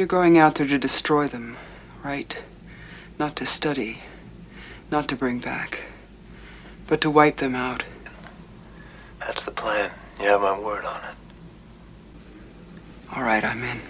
You're going out there to destroy them, right? Not to study, not to bring back, but to wipe them out. That's the plan. You have my word on it. All right, I'm in.